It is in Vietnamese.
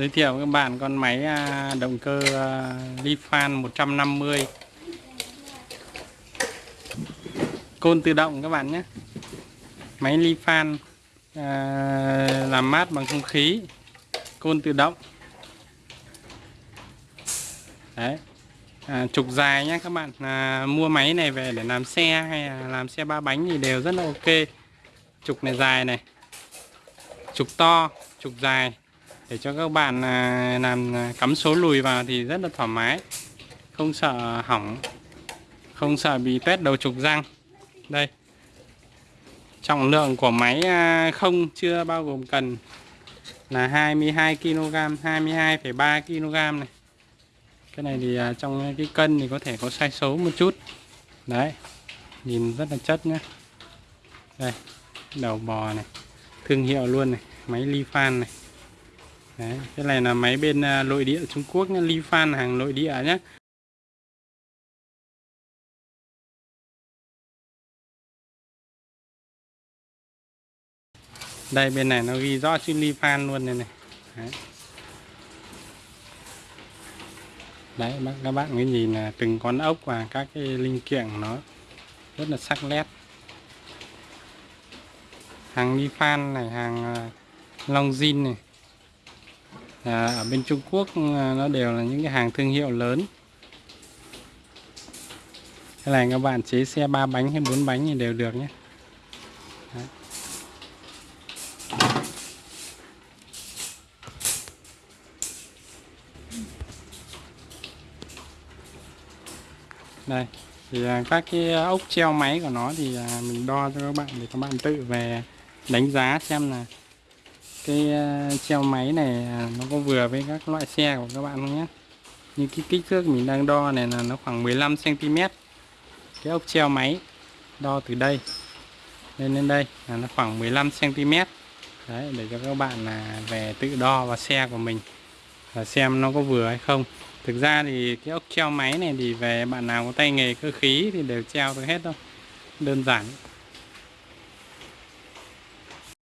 giới thiệu các bạn con máy à, động cơ à, Lifan 150 côn tự động các bạn nhé. Máy Lifan à, làm mát bằng không khí côn tự động. Đấy. À, trục dài nhé các bạn. À, mua máy này về để làm xe hay là làm xe ba bánh thì đều rất là ok. Trục này dài này. Trục to trục dài để cho các bạn à, làm à, cắm số lùi vào thì rất là thoải mái. Không sợ hỏng. Không sợ bị tét đầu trục răng. Đây. Trọng lượng của máy à, không chưa bao gồm cần là 22 kg 22,3 kg này. Cái này thì trong cái cân thì có thể có sai số một chút. Đấy. Nhìn rất là chất nhé đây. Đầu bò này. Thương hiệu luôn này. Máy Lifan này. Đấy, cái này là máy bên à, nội địa Trung Quốc nhé, Lifan hàng nội địa nhé. Đây bên này nó ghi rõ chữ Lifan luôn này này. Đấy. Đấy các bạn mới nhìn là từng con ốc và các cái linh kiện nó rất là sắc nét. Hàng Lifan này, hàng à, Long Jin này à, ở bên Trung Quốc à, nó đều là những cái hàng thương hiệu lớn cái này các bạn chế xe ba bánh hay bốn bánh thì đều được nhé Đấy. đây thì à, các cái ốc treo máy của nó thì à, mình đo cho các bạn để các bạn tự về đánh giá xem là cái ờ, treo máy này à, nó có vừa với các loại xe của các bạn không nhé? Như cái kích thước mình đang đo này là nó khoảng 15 cm cái ốc treo máy, đo từ đây lên lên đây là nó khoảng 15 cm đấy, để cho các bạn là về tự đo vào xe của mình và xem nó có vừa hay không. Thực ra thì cái ốc treo máy này thì về bạn nào có tay nghề cơ khí thì đều treo được hết đâu. Đơn giản.